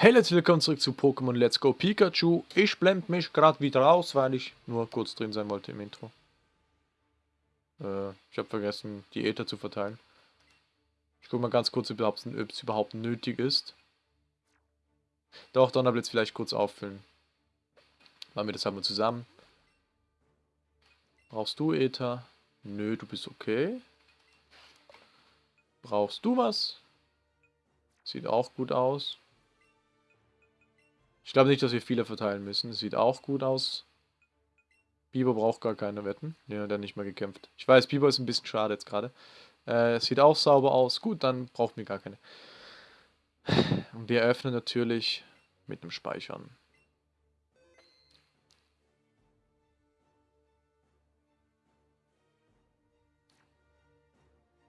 Hey Leute, willkommen zurück zu Pokémon Let's Go Pikachu. Ich blende mich gerade wieder aus, weil ich nur kurz drin sein wollte im Intro. Äh, ich habe vergessen, die Äther zu verteilen. Ich gucke mal ganz kurz, ob es überhaupt nötig ist. Doch, Donnerblitz vielleicht kurz auffüllen. Machen wir das halt mal zusammen. Brauchst du Äther? Nö, du bist okay. Brauchst du was? Sieht auch gut aus. Ich glaube nicht, dass wir viele verteilen müssen. Sieht auch gut aus. Biber braucht gar keine Wetten. Ja, der hat nicht mehr gekämpft. Ich weiß, Biber ist ein bisschen schade jetzt gerade. Äh, sieht auch sauber aus. Gut, dann brauchen wir gar keine. Und wir öffnen natürlich mit dem Speichern.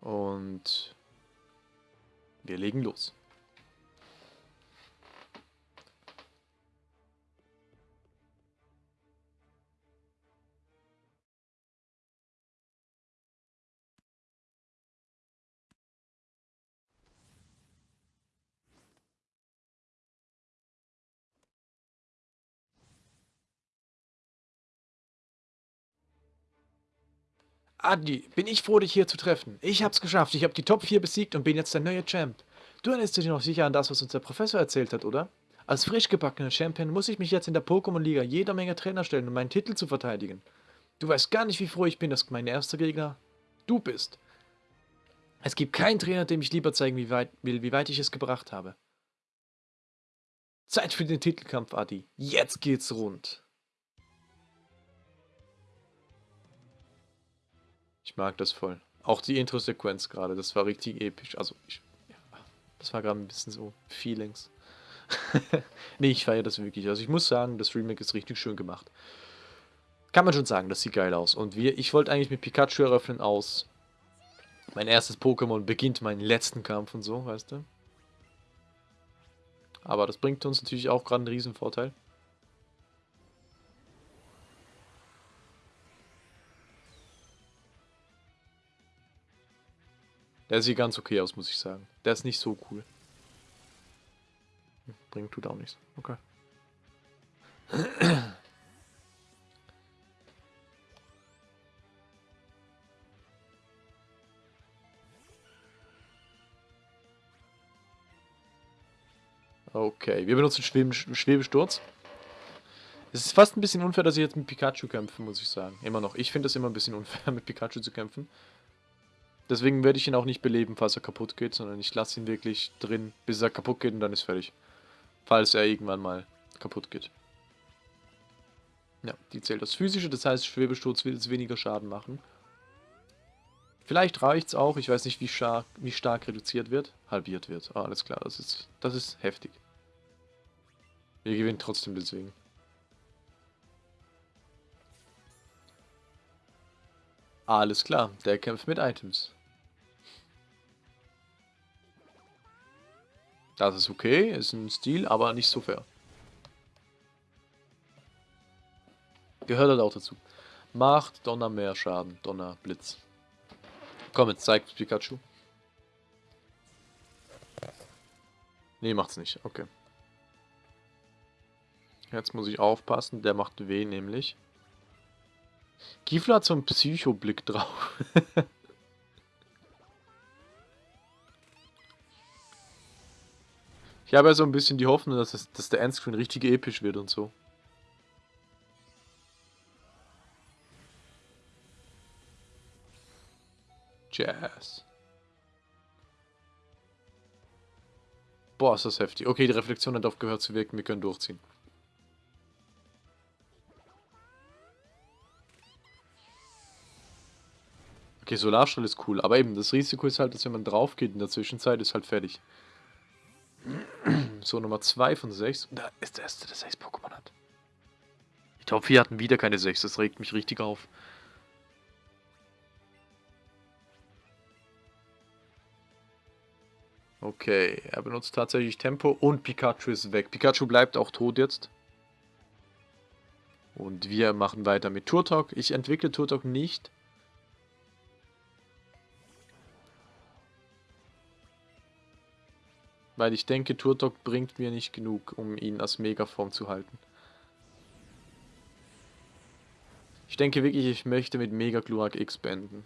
Und wir legen los. Adi, bin ich froh, dich hier zu treffen. Ich hab's geschafft. Ich hab die Top 4 besiegt und bin jetzt der neue Champ. Du erinnerst dich noch sicher an das, was uns der Professor erzählt hat, oder? Als frisch gebackener Champion muss ich mich jetzt in der Pokémon-Liga jeder Menge Trainer stellen, um meinen Titel zu verteidigen. Du weißt gar nicht, wie froh ich bin, dass mein erster Gegner du bist. Es gibt keinen Trainer, dem ich lieber zeigen wie weit, will, wie weit ich es gebracht habe. Zeit für den Titelkampf, Adi. Jetzt geht's rund. Ich mag das voll. Auch die Intro-Sequenz gerade, das war richtig episch. Also, ich, ja, das war gerade ein bisschen so Feelings. nee, ich feiere das wirklich. Also, ich muss sagen, das Remake ist richtig schön gemacht. Kann man schon sagen, das sieht geil aus. Und wir, ich wollte eigentlich mit Pikachu eröffnen aus. Mein erstes Pokémon beginnt meinen letzten Kampf und so, weißt du? Aber das bringt uns natürlich auch gerade einen riesen Vorteil. Der sieht ganz okay aus, muss ich sagen. Der ist nicht so cool. Bringt tut auch nichts. Okay. Okay, wir benutzen Schweben, Schwebesturz. Es ist fast ein bisschen unfair, dass ich jetzt mit Pikachu kämpfe, muss ich sagen. Immer noch. Ich finde es immer ein bisschen unfair, mit Pikachu zu kämpfen. Deswegen werde ich ihn auch nicht beleben, falls er kaputt geht, sondern ich lasse ihn wirklich drin, bis er kaputt geht und dann ist fertig. Falls er irgendwann mal kaputt geht. Ja, die zählt das Physische, das heißt, Schwebesturz wird jetzt weniger Schaden machen. Vielleicht reicht es auch, ich weiß nicht, wie stark, wie stark reduziert wird. Halbiert wird, ah, alles klar, das ist, das ist heftig. Wir gewinnen trotzdem deswegen. Alles klar, der kämpft mit Items. Das ist okay, ist ein Stil, aber nicht so fair. Gehört halt auch dazu. Macht Donner mehr Schaden, Donner Blitz. Komm, jetzt zeigt Pikachu. Nee, macht's nicht. Okay. Jetzt muss ich aufpassen, der macht weh nämlich. Kifler hat so einen Psychoblick drauf. Ich habe ja so ein bisschen die Hoffnung, dass, es, dass der Endscreen richtig episch wird und so. Jazz. Boah, ist das heftig. Okay, die Reflexion hat aufgehört zu wirken, wir können durchziehen. Okay, Solarstrahl ist cool, aber eben, das Risiko ist halt, dass wenn man drauf geht in der Zwischenzeit, ist halt fertig. So, Nummer 2 von 6. Und da ist der erste, der 6 Pokémon hat. Die Top 4 hatten wieder keine 6. Das regt mich richtig auf. Okay, er benutzt tatsächlich Tempo und Pikachu ist weg. Pikachu bleibt auch tot jetzt. Und wir machen weiter mit Turtok. Ich entwickle Turtok nicht. Weil ich denke, Turtok bringt mir nicht genug, um ihn als Megaform zu halten. Ich denke wirklich, ich möchte mit Mega Glurak X beenden.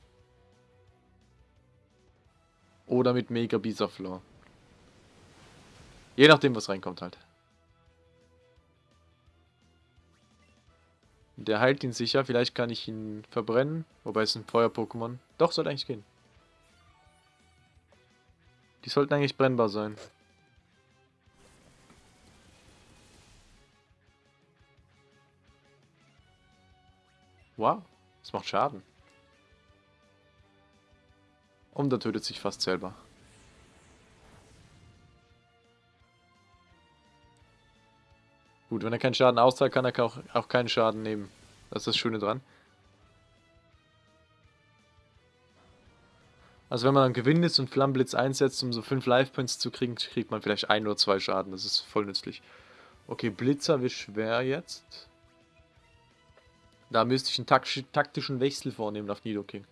Oder mit Mega Bisaflor. Je nachdem, was reinkommt halt. Der heilt ihn sicher. Vielleicht kann ich ihn verbrennen. Wobei es ein Feuer-Pokémon. Doch, sollte eigentlich gehen. Die sollten eigentlich brennbar sein. Wow, das macht Schaden. Und er tötet sich fast selber. Gut, wenn er keinen Schaden auszahlt, kann er auch, auch keinen Schaden nehmen. Das ist das Schöne dran. Also wenn man dann gewinnt ist und Flammenblitz einsetzt, um so 5 Life Points zu kriegen, kriegt man vielleicht ein oder zwei Schaden. Das ist voll nützlich. Okay, Blitzer wird schwer jetzt. Da müsste ich einen taktischen Wechsel vornehmen auf Nidoking.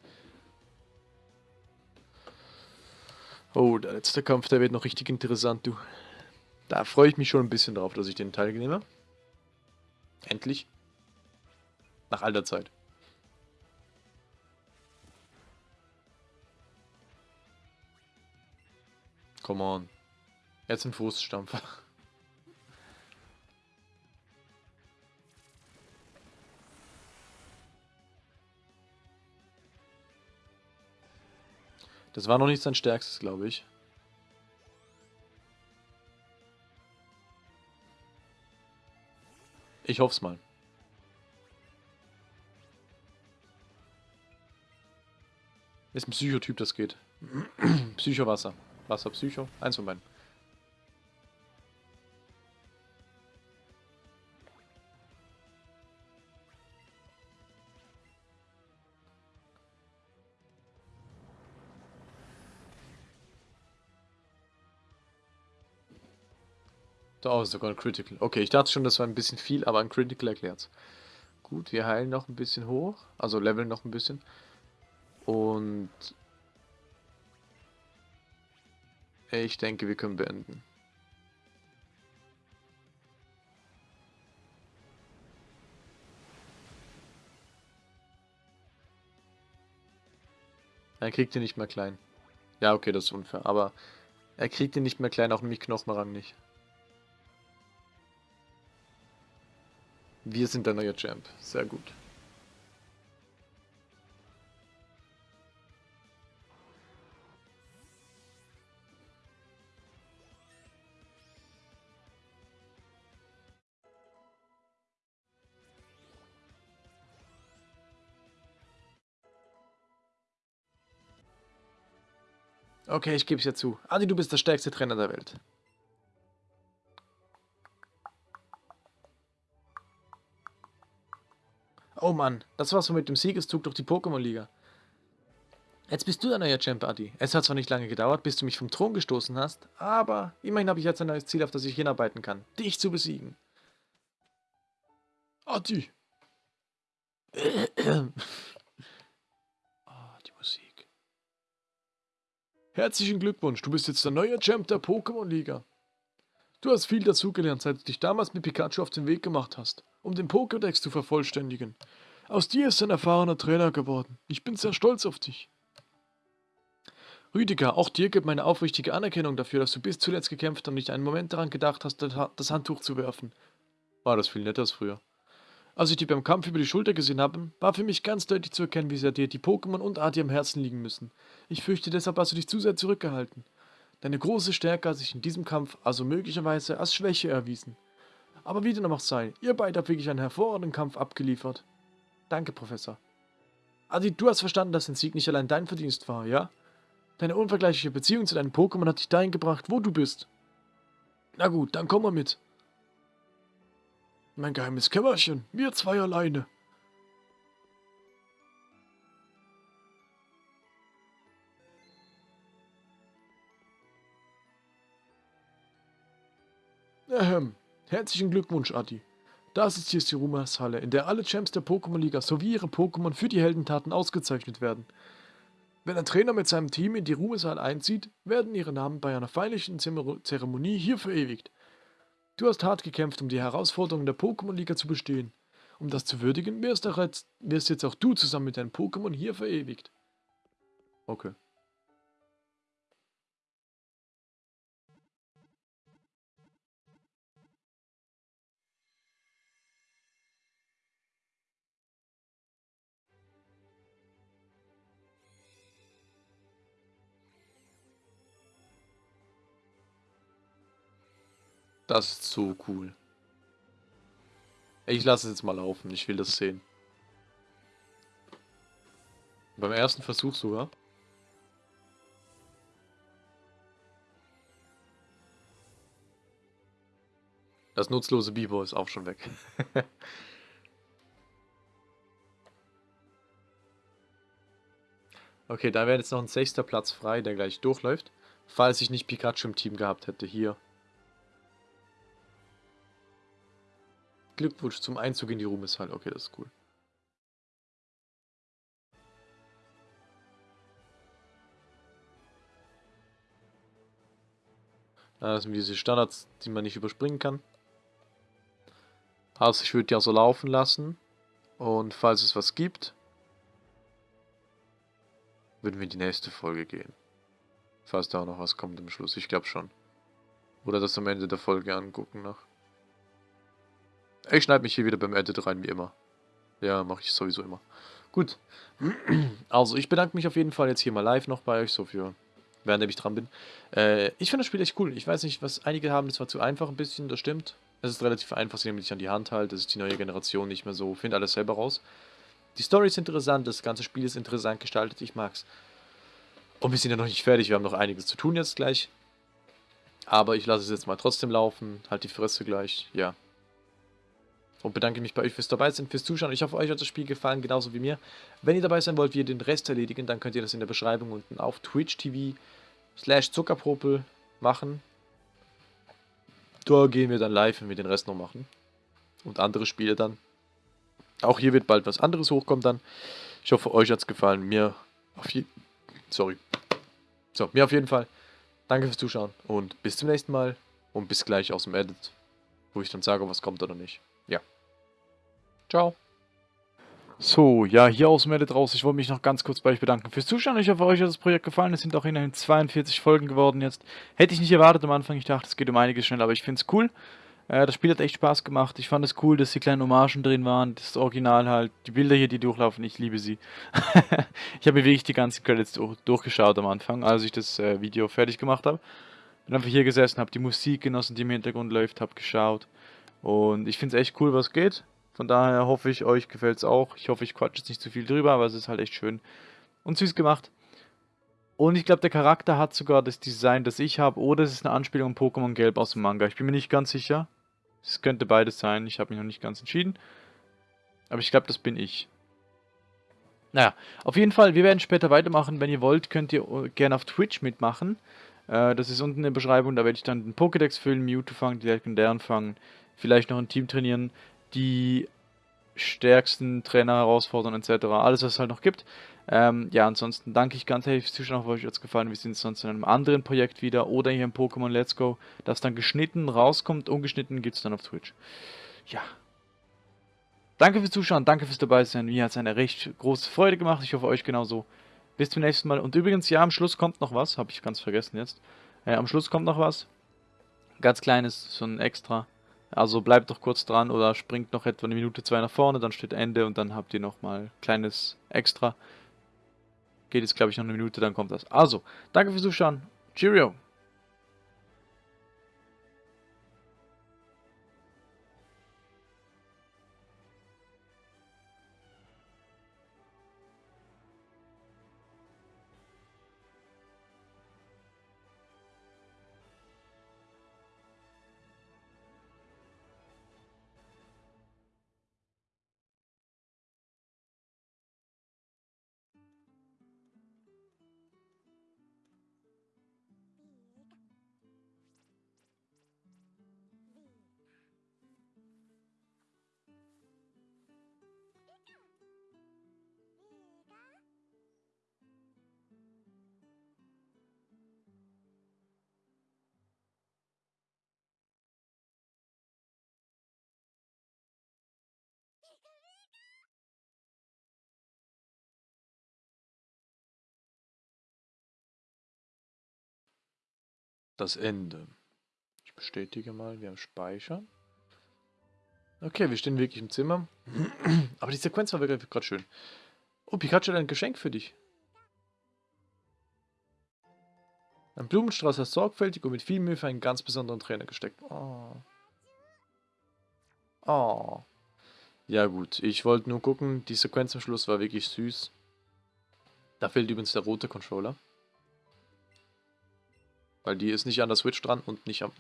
Oh, der letzte Kampf, der wird noch richtig interessant, du. Da freue ich mich schon ein bisschen drauf, dass ich den teilnehme. Endlich. Nach alter Zeit. Come on. Jetzt ein Fußstampfer. Das war noch nicht sein stärkstes, glaube ich. Ich hoffe es mal. Ist ein Psychotyp, das geht. Psycho-Wasser. Wasser, Psycho. Eins von beiden. Da ist sogar ein Critical. Okay, ich dachte schon, das war ein bisschen viel, aber ein Critical erklärt's. Gut, wir heilen noch ein bisschen hoch. Also leveln noch ein bisschen. Und... Ich denke, wir können beenden. Er kriegt ihn nicht mehr klein. Ja, okay, das ist unfair. Aber er kriegt ihn nicht mehr klein, auch mich Knochenrang nicht. Wir sind der neue Champ. Sehr gut. Okay, ich gebe es ja zu. Adi, du bist der stärkste Trainer der Welt. Mann, das war's mit dem Siegeszug durch die Pokémon-Liga. Jetzt bist du der neue Champ, Adi. Es hat zwar nicht lange gedauert, bis du mich vom Thron gestoßen hast, aber immerhin habe ich jetzt ein neues Ziel, auf das ich hinarbeiten kann. Dich zu besiegen. Adi. oh, die Musik. Herzlichen Glückwunsch, du bist jetzt der neue Champ der Pokémon-Liga. Du hast viel dazugelernt, seit du dich damals mit Pikachu auf den Weg gemacht hast um den Pokédex zu vervollständigen. Aus dir ist ein erfahrener Trainer geworden. Ich bin sehr stolz auf dich. Rüdiger, auch dir gibt meine aufrichtige Anerkennung dafür, dass du bis zuletzt gekämpft und nicht einen Moment daran gedacht hast, das Handtuch zu werfen. War das viel netter als früher. Als ich dich beim Kampf über die Schulter gesehen habe, war für mich ganz deutlich zu erkennen, wie sehr dir die Pokémon und Adi am Herzen liegen müssen. Ich fürchte, deshalb hast du dich zu sehr zurückgehalten. Deine große Stärke hat sich in diesem Kampf also möglicherweise als Schwäche erwiesen. Aber wie dem auch sei, ihr beide habt wirklich einen hervorragenden Kampf abgeliefert. Danke, Professor. Adi, du hast verstanden, dass dein Sieg nicht allein dein Verdienst war, ja? Deine unvergleichliche Beziehung zu deinen Pokémon hat dich dahin gebracht, wo du bist. Na gut, dann komm mal mit. Mein geheimes Kämmerchen, wir zwei alleine. Ahem. Herzlichen Glückwunsch, Adi. Das ist hier die Ruhmershalle, in der alle Champs der Pokémon-Liga sowie ihre Pokémon für die Heldentaten ausgezeichnet werden. Wenn ein Trainer mit seinem Team in die Ruhesaal einzieht, werden ihre Namen bei einer feierlichen Zeremonie hier verewigt. Du hast hart gekämpft, um die Herausforderungen der Pokémon-Liga zu bestehen. Um das zu würdigen, wirst, jetzt, wirst jetzt auch du zusammen mit deinen Pokémon hier verewigt. Okay. Das ist so cool. Ich lasse es jetzt mal laufen. Ich will das sehen. Beim ersten Versuch sogar. Das nutzlose Bibo ist auch schon weg. okay, da wäre jetzt noch ein sechster Platz frei, der gleich durchläuft. Falls ich nicht Pikachu im Team gehabt hätte. Hier. Glückwunsch zum Einzug in die Ruhmeshalle. Okay, das ist cool. Das sind diese Standards, die man nicht überspringen kann. Also ich würde auch so laufen lassen. Und falls es was gibt, würden wir in die nächste Folge gehen. Falls da auch noch was kommt am Schluss. Ich glaube schon. Oder das am Ende der Folge angucken noch. Ich schneide mich hier wieder beim Edit rein, wie immer. Ja, mache ich sowieso immer. Gut. Also, ich bedanke mich auf jeden Fall jetzt hier mal live noch bei euch, so für, während ich dran bin. Äh, ich finde das Spiel echt cool. Ich weiß nicht, was einige haben, das war zu einfach ein bisschen, das stimmt. Es ist relativ einfach, sie nehmen sich an die Hand halt. Das ist die neue Generation nicht mehr so. Find alles selber raus. Die Story ist interessant, das ganze Spiel ist interessant gestaltet, ich mag's. Und wir sind ja noch nicht fertig, wir haben noch einiges zu tun jetzt gleich. Aber ich lasse es jetzt mal trotzdem laufen, halt die Fresse gleich, ja. Und bedanke mich bei euch fürs dabei sein, fürs Zuschauen. Ich hoffe, euch hat das Spiel gefallen, genauso wie mir. Wenn ihr dabei sein wollt, wie ihr den Rest erledigen, dann könnt ihr das in der Beschreibung unten auf Twitch TV slash Zuckerpropel machen. Da gehen wir dann live, wenn wir den Rest noch machen. Und andere Spiele dann. Auch hier wird bald was anderes hochkommen dann. Ich hoffe, euch hat es gefallen. Mir auf jeden Sorry. So, mir auf jeden Fall. Danke fürs Zuschauen und bis zum nächsten Mal. Und bis gleich aus dem Edit, wo ich dann sage, was kommt oder nicht. Ja. Ciao. So, ja, hier aus dem Edit raus. Ich wollte mich noch ganz kurz bei euch bedanken fürs Zuschauen. Ich hoffe, euch hat das Projekt gefallen. Es sind auch immerhin 42 Folgen geworden jetzt. Hätte ich nicht erwartet am Anfang. Ich dachte, es geht um einiges schneller, aber ich finde es cool. Äh, das Spiel hat echt Spaß gemacht. Ich fand es cool, dass die kleinen Hommagen drin waren. Das Original halt. Die Bilder hier, die durchlaufen, ich liebe sie. ich habe mir wirklich die ganzen Credits durch, durchgeschaut am Anfang, als ich das äh, Video fertig gemacht habe. Bin einfach hier gesessen, habe die Musik genossen, die im Hintergrund läuft, habe geschaut. Und ich finde es echt cool, was geht. Von daher hoffe ich, euch gefällt es auch. Ich hoffe, ich quatsche jetzt nicht zu viel drüber, aber es ist halt echt schön und süß gemacht. Und ich glaube, der Charakter hat sogar das Design, das ich habe, oder es ist eine Anspielung an Pokémon Gelb aus dem Manga. Ich bin mir nicht ganz sicher. Es könnte beides sein, ich habe mich noch nicht ganz entschieden. Aber ich glaube, das bin ich. Naja, auf jeden Fall, wir werden später weitermachen. Wenn ihr wollt, könnt ihr gerne auf Twitch mitmachen. Äh, das ist unten in der Beschreibung, da werde ich dann den Pokédex füllen, Mewtwo fangen, die Legendären fangen, vielleicht noch ein Team trainieren, die stärksten Trainer herausfordern etc. Alles, was es halt noch gibt. Ähm, ja, ansonsten danke ich ganz herzlich fürs Zuschauen, hoffe euch hat es gefallen. Wir sehen uns sonst in einem anderen Projekt wieder oder hier im Pokémon Let's Go, das dann geschnitten rauskommt. Ungeschnitten gibt es dann auf Twitch. Ja. Danke fürs Zuschauen, danke fürs dabei sein. Mir hat es eine recht große Freude gemacht. Ich hoffe euch genauso. Bis zum nächsten Mal. Und übrigens, ja, am Schluss kommt noch was. Habe ich ganz vergessen jetzt. Äh, am Schluss kommt noch was. Ganz kleines, so ein extra. Also bleibt doch kurz dran oder springt noch etwa eine Minute, zwei nach vorne, dann steht Ende und dann habt ihr nochmal kleines Extra. Geht jetzt, glaube ich, noch eine Minute, dann kommt das. Also, danke fürs Zuschauen. Cheerio. Das Ende. Ich bestätige mal, wir haben Speichern. Okay, wir stehen wirklich im Zimmer. Aber die Sequenz war wirklich gerade schön. Oh, Pikachu hat ein Geschenk für dich. Ein Blumenstrauß hast sorgfältig und mit viel Mühe für einen ganz besonderen Trainer gesteckt. Oh. Oh. Ja gut, ich wollte nur gucken, die Sequenz am Schluss war wirklich süß. Da fehlt übrigens der rote Controller. Weil die ist nicht an der Switch dran und nicht am...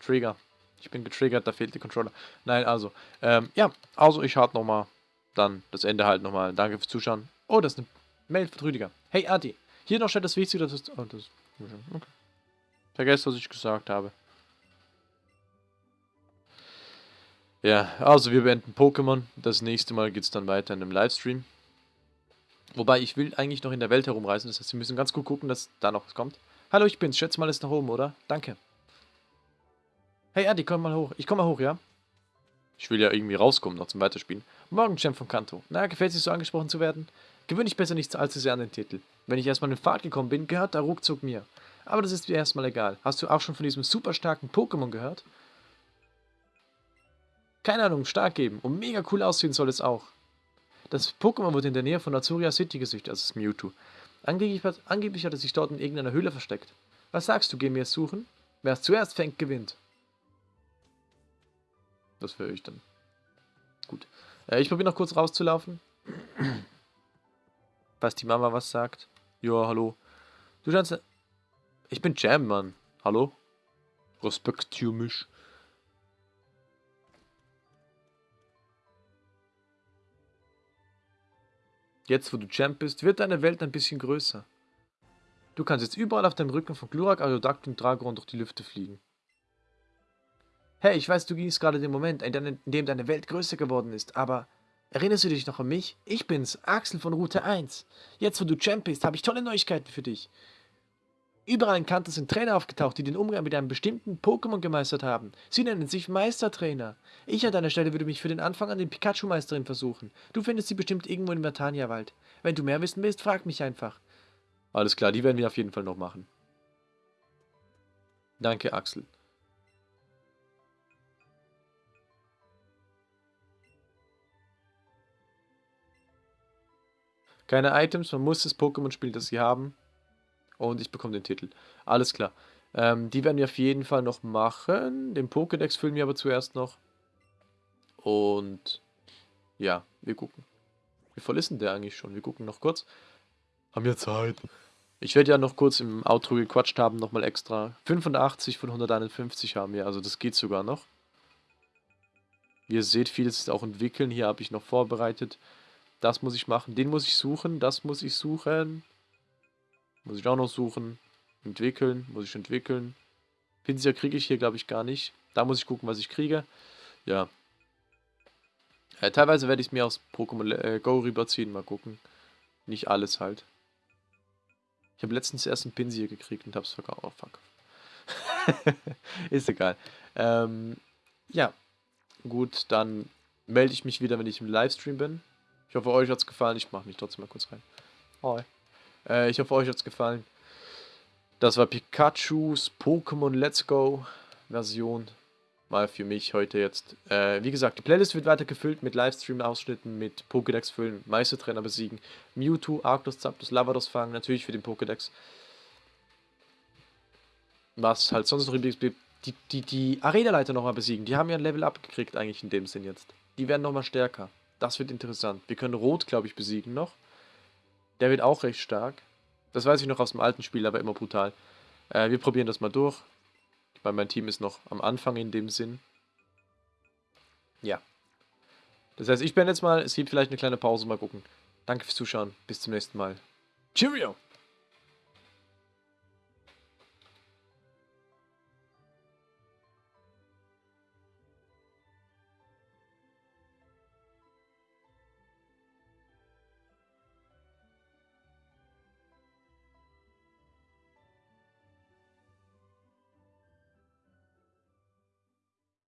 Trigger. Ich bin getriggert, da fehlt der Controller. Nein, also, ähm, ja, also ich harte nochmal dann das Ende halt nochmal. Danke fürs Zuschauen. Oh, das ist eine Mail von Rüdiger. Hey, Adi, hier noch steht das Wichtigste, das ist... Oh, das okay. Vergesst, was ich gesagt habe. Ja, also wir beenden Pokémon. Das nächste Mal geht es dann weiter in einem Livestream. Wobei, ich will eigentlich noch in der Welt herumreisen. Das heißt, wir müssen ganz gut gucken, dass da noch was kommt. Hallo, ich bin's. Schätze mal, ist nach oben, oder? Danke. Hey, Adi, komm mal hoch. Ich komm mal hoch, ja? Ich will ja irgendwie rauskommen noch zum Weiterspielen. Morgen, Champ von Kanto. Na, gefällt es dir so angesprochen zu werden? Gewöhne ich besser nicht allzu sehr an den Titel. Wenn ich erstmal in Fahrt gekommen bin, gehört der ruckzuck mir. Aber das ist mir erstmal egal. Hast du auch schon von diesem super starken Pokémon gehört? Keine Ahnung, stark geben. Und mega cool aussehen soll es auch. Das Pokémon wurde in der Nähe von Azuria City gesüchtet, also das Mewtwo. Angeblich, angeblich hat es sich dort in irgendeiner Höhle versteckt. Was sagst du, gehen wir es suchen? Wer es zuerst fängt, gewinnt. Das höre ich dann. Gut. Äh, ich probiere noch kurz rauszulaufen. Was die Mama was sagt. Ja, hallo. Du scheinst... Ich bin Jam, Mann. Hallo? Respektier mich. Jetzt, wo du Champ bist, wird deine Welt ein bisschen größer. Du kannst jetzt überall auf dem Rücken von Glurak, Aerodactyl und Dragon durch die Lüfte fliegen. Hey, ich weiß, du gingst gerade den Moment, in dem deine Welt größer geworden ist, aber erinnerst du dich noch an mich? Ich bin's, Axel von Route 1. Jetzt, wo du Champ bist, habe ich tolle Neuigkeiten für dich. Überall in Kanto sind Trainer aufgetaucht, die den Umgang mit einem bestimmten Pokémon gemeistert haben. Sie nennen sich Meistertrainer. Ich an deiner Stelle würde mich für den Anfang an den Pikachu-Meisterin versuchen. Du findest sie bestimmt irgendwo im Vertania-Wald. Wenn du mehr wissen willst, frag mich einfach. Alles klar, die werden wir auf jeden Fall noch machen. Danke, Axel. Keine Items, man muss das Pokémon spielen, das sie haben. Und ich bekomme den Titel. Alles klar. Ähm, die werden wir auf jeden Fall noch machen. Den Pokédex füllen wir aber zuerst noch. Und ja, wir gucken. Wie voll ist denn der eigentlich schon? Wir gucken noch kurz. Haben wir Zeit. Ich werde ja noch kurz im Outro gequatscht haben, nochmal extra. 85 von 151 haben wir, also das geht sogar noch. Wie ihr seht, vieles ist auch entwickeln. Hier habe ich noch vorbereitet. Das muss ich machen. Den muss ich suchen. Das muss ich suchen. Muss ich auch noch suchen. Entwickeln. Muss ich entwickeln. Pinsel kriege ich hier, glaube ich, gar nicht. Da muss ich gucken, was ich kriege. Ja. ja teilweise werde ich es mir aus Pokémon äh, Go rüberziehen. Mal gucken. Nicht alles halt. Ich habe letztens erst einen Pinsel gekriegt und habe es verkauft. Oh, fuck. Ist egal. Ähm, ja. Gut, dann melde ich mich wieder, wenn ich im Livestream bin. Ich hoffe, euch hat es gefallen. Ich mache mich trotzdem mal kurz rein. Hi. Äh, ich hoffe, euch hat es gefallen. Das war Pikachus Pokémon Let's Go Version. Mal für mich heute jetzt. Äh, wie gesagt, die Playlist wird weiter gefüllt mit Livestream-Ausschnitten, mit Pokédex füllen, Meistertrainer besiegen, Mewtwo, Arctos, Zapdos, Lavados fangen, natürlich für den Pokédex. Was halt sonst noch übrigens die, die, die Arena-Leiter nochmal besiegen. Die haben ja ein Level-Up gekriegt eigentlich in dem Sinn jetzt. Die werden nochmal stärker. Das wird interessant. Wir können Rot, glaube ich, besiegen noch. Der wird auch recht stark. Das weiß ich noch aus dem alten Spiel, aber immer brutal. Äh, wir probieren das mal durch. Weil mein Team ist noch am Anfang in dem Sinn. Ja. Das heißt, ich bin jetzt mal. Es gibt vielleicht eine kleine Pause. Mal gucken. Danke fürs Zuschauen. Bis zum nächsten Mal. Cheerio!